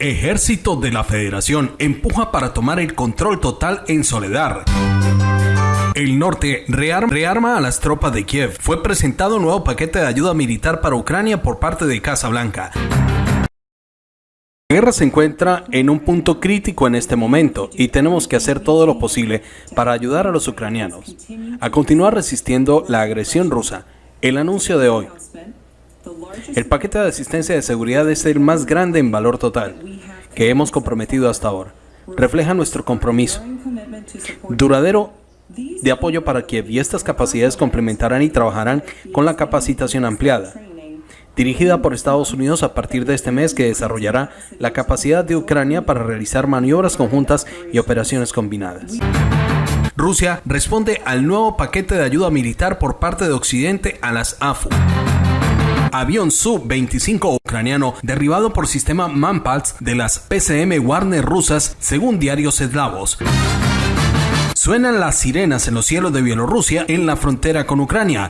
Ejército de la Federación empuja para tomar el control total en Soledad. El norte rearma, a las tropas de Kiev. Fue presentado un nuevo paquete de ayuda militar para Ucrania por parte de Casa Blanca. La guerra se encuentra en un punto crítico en este momento y tenemos que hacer todo lo posible para ayudar a los ucranianos a continuar resistiendo la agresión rusa. El anuncio de hoy. El paquete de asistencia de seguridad es el más grande en valor total que hemos comprometido hasta ahora. Refleja nuestro compromiso duradero de apoyo para Kiev y estas capacidades complementarán y trabajarán con la capacitación ampliada dirigida por Estados Unidos a partir de este mes que desarrollará la capacidad de Ucrania para realizar maniobras conjuntas y operaciones combinadas. Rusia responde al nuevo paquete de ayuda militar por parte de Occidente a las AFU. Avión Su-25 ucraniano derribado por sistema Manpals de las PCM Warner rusas, según diarios eslavos. Suenan las sirenas en los cielos de Bielorrusia en la frontera con Ucrania.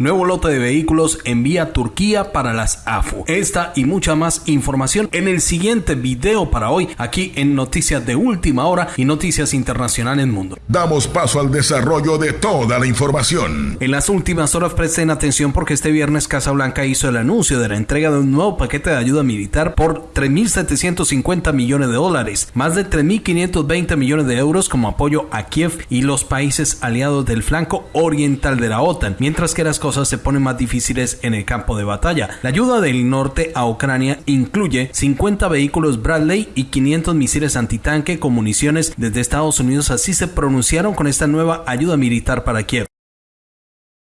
Nuevo lote de vehículos envía Turquía para las AFU. Esta y mucha más información en el siguiente video para hoy aquí en Noticias de Última Hora y Noticias Internacionales Mundo. Damos paso al desarrollo de toda la información. En las últimas horas presten atención porque este viernes Casa Blanca hizo el anuncio de la entrega de un nuevo paquete de ayuda militar por 3.750 millones de dólares, más de 3.520 millones de euros como apoyo a Kiev y los países aliados del flanco oriental de la OTAN, mientras que las cosas se ponen más difíciles en el campo de batalla. La ayuda del norte a Ucrania incluye 50 vehículos Bradley y 500 misiles antitanque con municiones desde Estados Unidos. Así se pronunciaron con esta nueva ayuda militar para Kiev.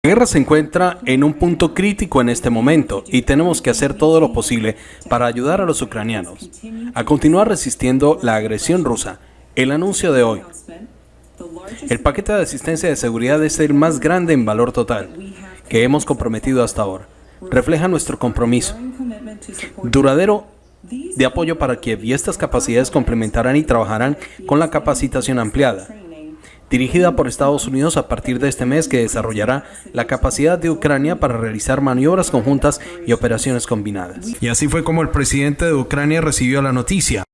La guerra se encuentra en un punto crítico en este momento y tenemos que hacer todo lo posible para ayudar a los ucranianos a continuar resistiendo la agresión rusa. El anuncio de hoy. El paquete de asistencia de seguridad es el más grande en valor total que hemos comprometido hasta ahora. Refleja nuestro compromiso duradero de apoyo para Kiev y estas capacidades complementarán y trabajarán con la capacitación ampliada dirigida por Estados Unidos a partir de este mes que desarrollará la capacidad de Ucrania para realizar maniobras conjuntas y operaciones combinadas. Y así fue como el presidente de Ucrania recibió la noticia.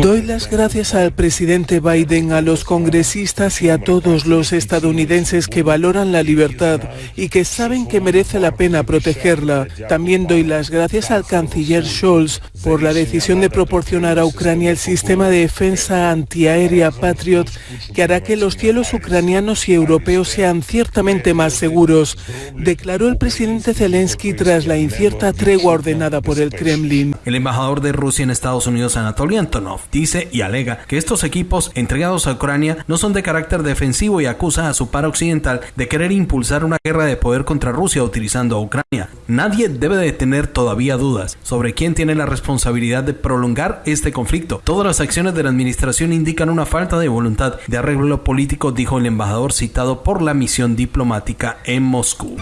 Doy las gracias al presidente Biden, a los congresistas y a todos los estadounidenses que valoran la libertad y que saben que merece la pena protegerla. También doy las gracias al canciller Scholz por la decisión de proporcionar a Ucrania el sistema de defensa antiaérea Patriot que hará que los cielos ucranianos y europeos sean ciertamente más seguros, declaró el presidente Zelensky tras la incierta tregua ordenada por el Kremlin. El embajador de Rusia en Estados Unidos, Anatoly Antonov, dice y alega que estos equipos entregados a Ucrania no son de carácter defensivo y acusa a su par occidental de querer impulsar una guerra de poder contra Rusia utilizando a Ucrania. Nadie debe de tener todavía dudas sobre quién tiene la responsabilidad de prolongar este conflicto. Todas las acciones de la administración indican una falta de voluntad de arreglo político, dijo el embajador citado por la misión diplomática en Moscú.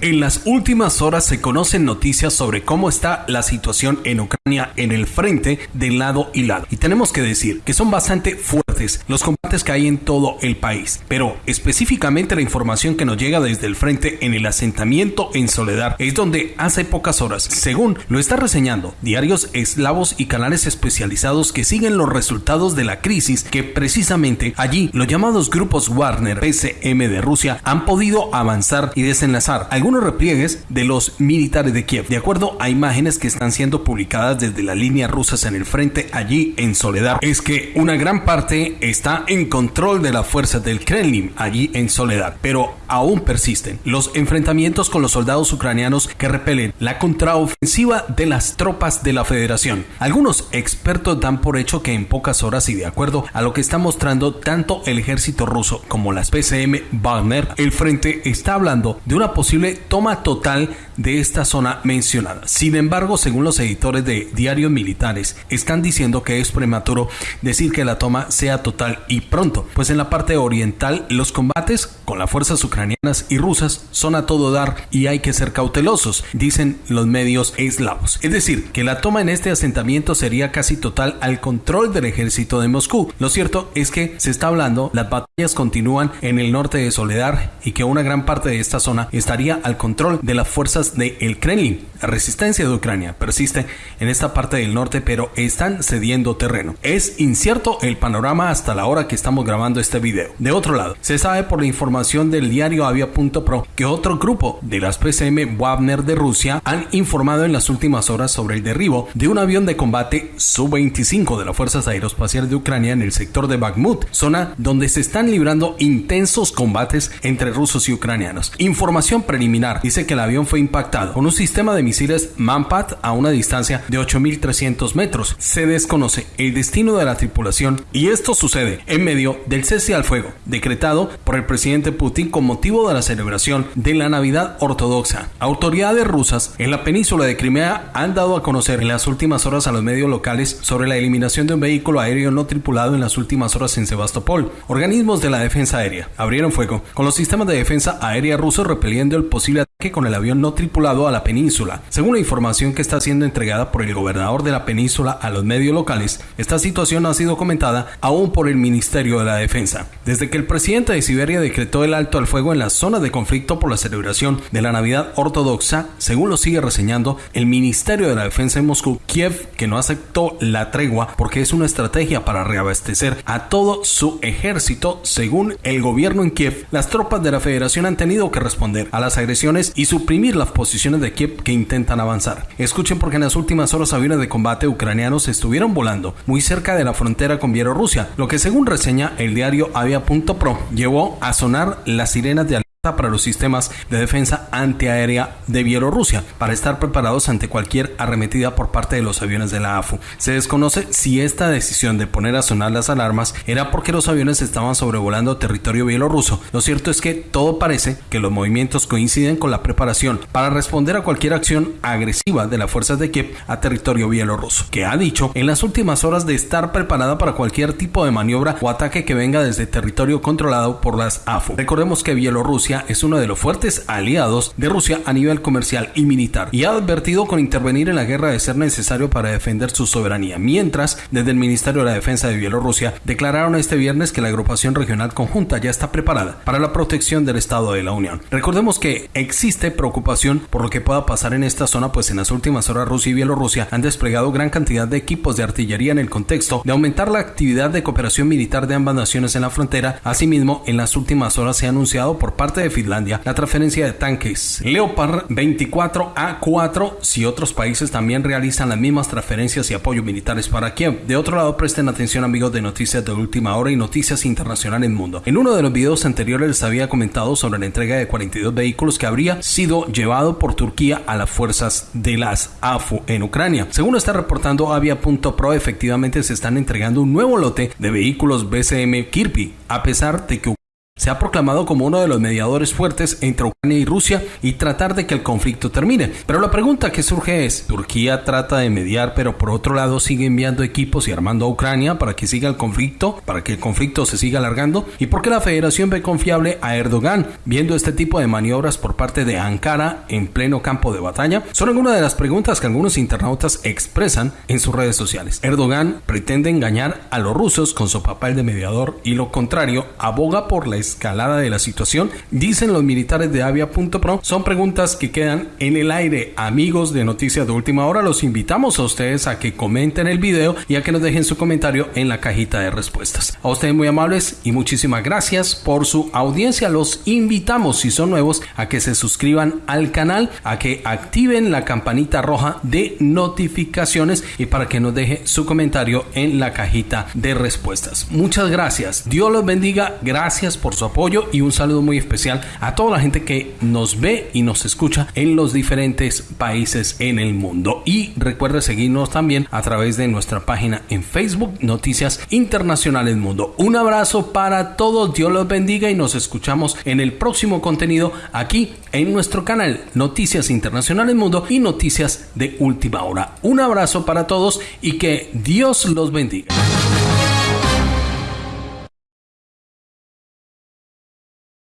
En las últimas horas se conocen noticias sobre cómo está la situación en Ucrania en el frente de lado y lado. Y tenemos que decir que son bastante fuertes los combates que hay en todo el país. Pero específicamente la información que nos llega desde el frente en el asentamiento en Soledad es donde hace pocas horas, según lo está reseñando diarios eslavos y canales especializados que siguen los resultados de la crisis que precisamente allí los llamados grupos Warner PCM de Rusia han podido avanzar y desenlazar algunos repliegues de los militares de Kiev, de acuerdo a imágenes que están siendo publicadas desde las líneas rusas en el frente allí en Soledad, es que una gran parte está en control de las fuerzas del Kremlin allí en Soledad, pero aún persisten los enfrentamientos con los soldados ucranianos que repelen la contraofensiva de las tropas de la Federación. Algunos expertos dan por hecho que en pocas horas y de acuerdo a lo que está mostrando tanto el ejército ruso como las PCM Wagner, el frente está hablando de una posible toma total de esta zona mencionada. Sin embargo, según los editores de diarios militares, están diciendo que es prematuro decir que la toma sea total y pronto, pues en la parte oriental los combates con las fuerzas ucranianas y rusas son a todo dar y hay que ser cautelosos, dicen los medios eslavos. Es decir, que la toma en este asentamiento sería casi total al control del ejército de Moscú. Lo cierto es que se está hablando, las batallas continúan en el norte de Soledad y que una gran parte de esta zona estaría al control de las fuerzas fuerzas del Kremlin. La resistencia de Ucrania persiste en esta parte del norte, pero están cediendo terreno. Es incierto el panorama hasta la hora que estamos grabando este video. De otro lado, se sabe por la información del diario Avia.pro que otro grupo de las PCM Wagner de Rusia han informado en las últimas horas sobre el derribo de un avión de combate Su-25 de las Fuerzas Aeroespaciales de Ucrania en el sector de Bakhmut, zona donde se están librando intensos combates entre rusos y ucranianos. Información preliminar dice que el avión fue con un sistema de misiles Manpat a una distancia de 8.300 metros. Se desconoce el destino de la tripulación y esto sucede en medio del cese al fuego decretado por el presidente Putin con motivo de la celebración de la Navidad ortodoxa. Autoridades rusas en la península de Crimea han dado a conocer en las últimas horas a los medios locales sobre la eliminación de un vehículo aéreo no tripulado en las últimas horas en Sebastopol. Organismos de la defensa aérea abrieron fuego con los sistemas de defensa aérea rusos repeliendo el posible ataque con el avión no tripulado a la península. Según la información que está siendo entregada por el gobernador de la península a los medios locales, esta situación ha sido comentada aún por el Ministerio de la Defensa. Desde que el presidente de Siberia decretó el alto al fuego en la zona de conflicto por la celebración de la Navidad ortodoxa, según lo sigue reseñando el Ministerio de la Defensa en Moscú, Kiev, que no aceptó la tregua porque es una estrategia para reabastecer a todo su ejército, según el gobierno en Kiev, las tropas de la Federación han tenido que responder a las agresiones y suprimir las posiciones de Kiev que intentan avanzar. Escuchen porque en las últimas horas aviones de combate ucranianos estuvieron volando muy cerca de la frontera con Bielorrusia, lo que según reseña el diario Avia.pro llevó a sonar las sirenas de para los sistemas de defensa antiaérea de Bielorrusia para estar preparados ante cualquier arremetida por parte de los aviones de la AFU. Se desconoce si esta decisión de poner a sonar las alarmas era porque los aviones estaban sobrevolando territorio bielorruso. Lo cierto es que todo parece que los movimientos coinciden con la preparación para responder a cualquier acción agresiva de las fuerzas de Kiev a territorio bielorruso, que ha dicho en las últimas horas de estar preparada para cualquier tipo de maniobra o ataque que venga desde territorio controlado por las AFU. Recordemos que Bielorrusia es uno de los fuertes aliados de Rusia a nivel comercial y militar y ha advertido con intervenir en la guerra de ser necesario para defender su soberanía, mientras desde el Ministerio de la Defensa de Bielorrusia declararon este viernes que la agrupación regional conjunta ya está preparada para la protección del Estado de la Unión. Recordemos que existe preocupación por lo que pueda pasar en esta zona, pues en las últimas horas Rusia y Bielorrusia han desplegado gran cantidad de equipos de artillería en el contexto de aumentar la actividad de cooperación militar de ambas naciones en la frontera. Asimismo, en las últimas horas se ha anunciado por parte de Finlandia la transferencia de tanques Leopard 24A4 si otros países también realizan las mismas transferencias y apoyo militares para Kiev. De otro lado, presten atención amigos de noticias de última hora y noticias internacionales en mundo. En uno de los videos anteriores les había comentado sobre la entrega de 42 vehículos que habría sido llevado por Turquía a las fuerzas de las AFU en Ucrania. Según está reportando Avia.pro, efectivamente se están entregando un nuevo lote de vehículos BCM Kirby, a pesar de que se ha proclamado como uno de los mediadores fuertes entre Ucrania y Rusia y tratar de que el conflicto termine. Pero la pregunta que surge es, Turquía trata de mediar, pero por otro lado sigue enviando equipos y armando a Ucrania para que siga el conflicto, para que el conflicto se siga alargando, y por qué la Federación ve confiable a Erdogan viendo este tipo de maniobras por parte de Ankara en pleno campo de batalla. Son algunas de las preguntas que algunos internautas expresan en sus redes sociales. Erdogan pretende engañar a los rusos con su papel de mediador y lo contrario aboga por la escalada de la situación, dicen los militares de Avia.pro. Son preguntas que quedan en el aire. Amigos de Noticias de Última Hora, los invitamos a ustedes a que comenten el video y a que nos dejen su comentario en la cajita de respuestas. A ustedes muy amables y muchísimas gracias por su audiencia. Los invitamos, si son nuevos, a que se suscriban al canal, a que activen la campanita roja de notificaciones y para que nos deje su comentario en la cajita de respuestas. Muchas gracias. Dios los bendiga. Gracias su apoyo y un saludo muy especial a toda la gente que nos ve y nos escucha en los diferentes países en el mundo. Y recuerde seguirnos también a través de nuestra página en Facebook, Noticias Internacionales Mundo. Un abrazo para todos, Dios los bendiga y nos escuchamos en el próximo contenido aquí en nuestro canal Noticias Internacionales Mundo y Noticias de Última Hora. Un abrazo para todos y que Dios los bendiga.